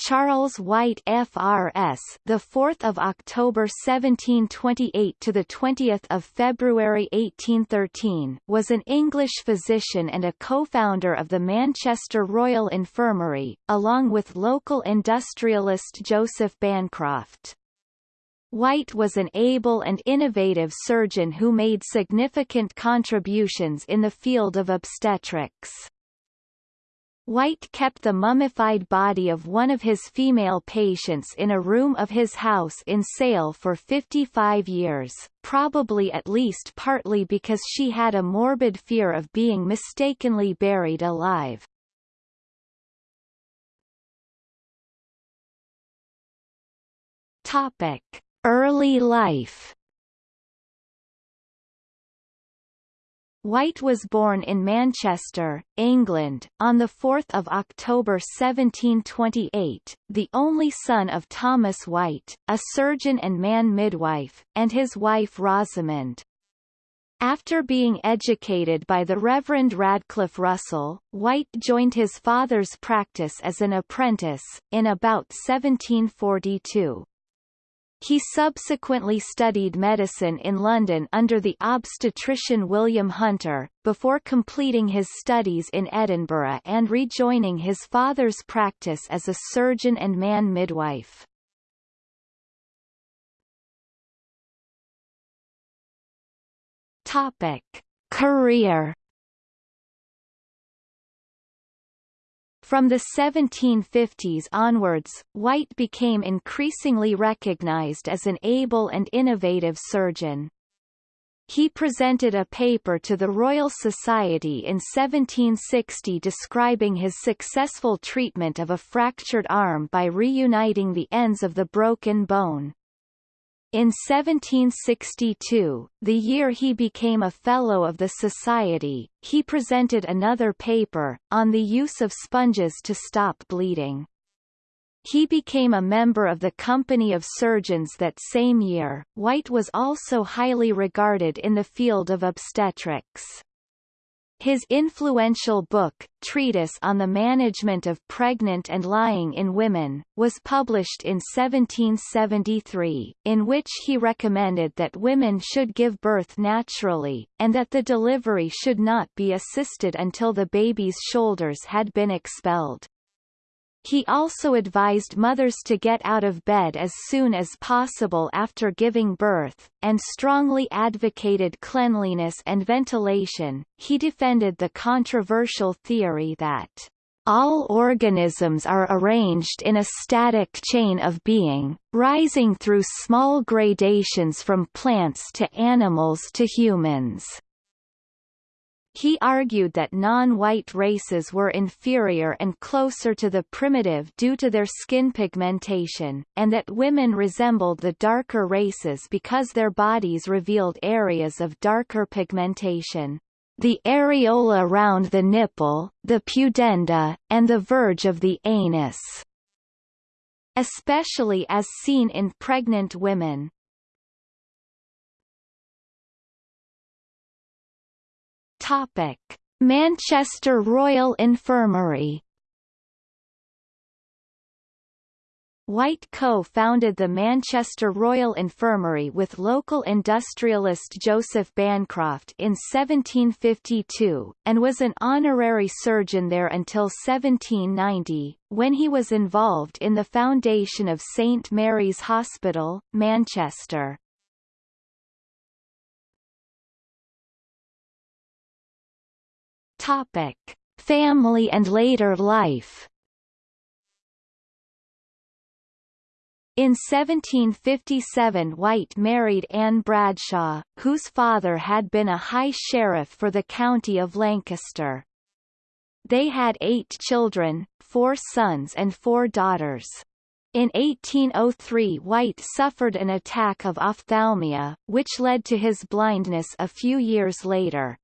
Charles White FRS, the 4th of October 1728 to the 20th of February 1813, was an English physician and a co-founder of the Manchester Royal Infirmary, along with local industrialist Joseph Bancroft. White was an able and innovative surgeon who made significant contributions in the field of obstetrics. White kept the mummified body of one of his female patients in a room of his house in Sale for 55 years, probably at least partly because she had a morbid fear of being mistakenly buried alive. Topic. Early life White was born in Manchester, England, on 4 October 1728, the only son of Thomas White, a surgeon and man midwife, and his wife Rosamond. After being educated by the Reverend Radcliffe Russell, White joined his father's practice as an apprentice, in about 1742. He subsequently studied medicine in London under the obstetrician William Hunter, before completing his studies in Edinburgh and rejoining his father's practice as a surgeon and man midwife. Topic. Career From the 1750s onwards, White became increasingly recognized as an able and innovative surgeon. He presented a paper to the Royal Society in 1760 describing his successful treatment of a fractured arm by reuniting the ends of the broken bone. In 1762, the year he became a Fellow of the Society, he presented another paper, on the use of sponges to stop bleeding. He became a member of the Company of Surgeons that same year. White was also highly regarded in the field of obstetrics. His influential book, Treatise on the Management of Pregnant and Lying in Women, was published in 1773, in which he recommended that women should give birth naturally, and that the delivery should not be assisted until the baby's shoulders had been expelled. He also advised mothers to get out of bed as soon as possible after giving birth, and strongly advocated cleanliness and ventilation. He defended the controversial theory that all organisms are arranged in a static chain of being, rising through small gradations from plants to animals to humans. He argued that non-white races were inferior and closer to the primitive due to their skin pigmentation, and that women resembled the darker races because their bodies revealed areas of darker pigmentation. The areola around the nipple, the pudenda, and the verge of the anus especially as seen in pregnant women. Topic: Manchester Royal Infirmary White co-founded the Manchester Royal Infirmary with local industrialist Joseph Bancroft in 1752, and was an honorary surgeon there until 1790, when he was involved in the foundation of St Mary's Hospital, Manchester. Topic: Family and later life. In 1757 White married Anne Bradshaw, whose father had been a high sheriff for the county of Lancaster. They had eight children, four sons and four daughters. In 1803 White suffered an attack of ophthalmia, which led to his blindness a few years later.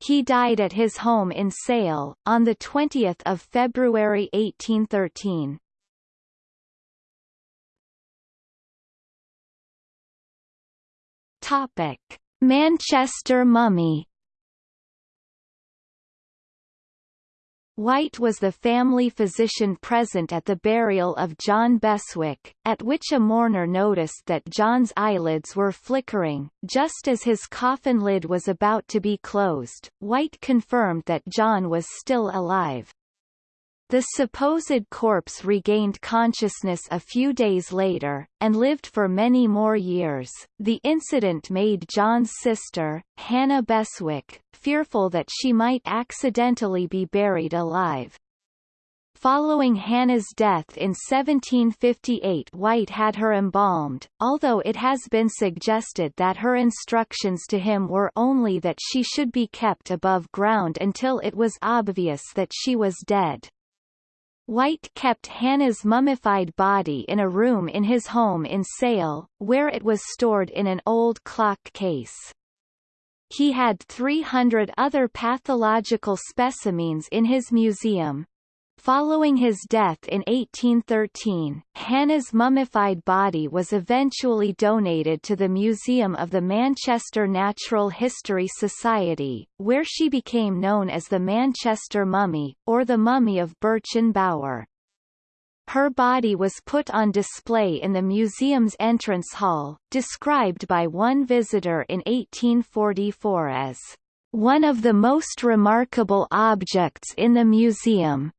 He died at his home in Sale, on 20 February 1813. Topic. Manchester mummy White was the family physician present at the burial of John Beswick, at which a mourner noticed that John's eyelids were flickering. Just as his coffin lid was about to be closed, White confirmed that John was still alive. The supposed corpse regained consciousness a few days later, and lived for many more years. The incident made John's sister, Hannah Beswick, fearful that she might accidentally be buried alive. Following Hannah's death in 1758 White had her embalmed, although it has been suggested that her instructions to him were only that she should be kept above ground until it was obvious that she was dead. White kept Hannah's mummified body in a room in his home in Sale, where it was stored in an old clock case. He had 300 other pathological specimens in his museum, Following his death in 1813, Hannah's mummified body was eventually donated to the Museum of the Manchester Natural History Society, where she became known as the Manchester Mummy, or the Mummy of Birchin Bower. Her body was put on display in the museum's entrance hall, described by one visitor in 1844 as one of the most remarkable objects in the museum.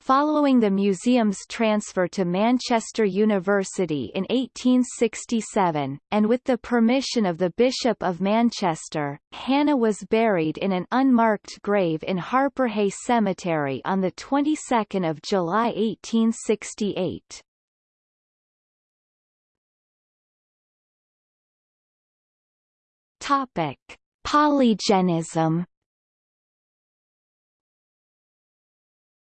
Following the museum's transfer to Manchester University in 1867, and with the permission of the Bishop of Manchester, Hannah was buried in an unmarked grave in Harpurhey Cemetery on the 22nd of July 1868. Topic: Polygenism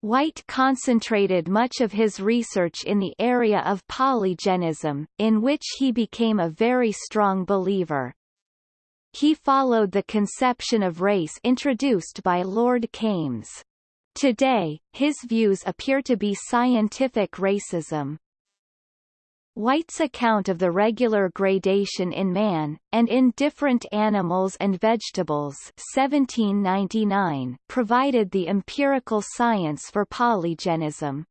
White concentrated much of his research in the area of polygenism, in which he became a very strong believer. He followed the conception of race introduced by Lord Kames. Today, his views appear to be scientific racism. White's account of the regular gradation in man, and in different animals and vegetables 1799 provided the empirical science for polygenism.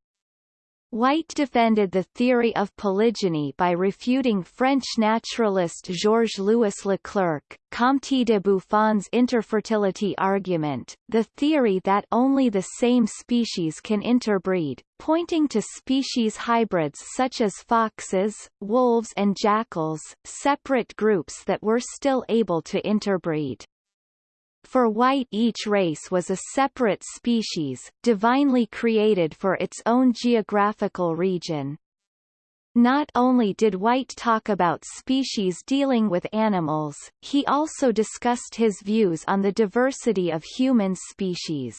White defended the theory of polygeny by refuting French naturalist Georges-Louis Leclerc, Comte de Buffon's interfertility argument, the theory that only the same species can interbreed, pointing to species hybrids such as foxes, wolves and jackals, separate groups that were still able to interbreed. For white each race was a separate species, divinely created for its own geographical region. Not only did White talk about species dealing with animals, he also discussed his views on the diversity of human species.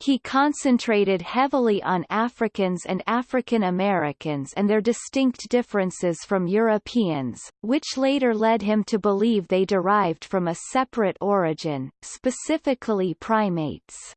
He concentrated heavily on Africans and African Americans and their distinct differences from Europeans, which later led him to believe they derived from a separate origin, specifically primates.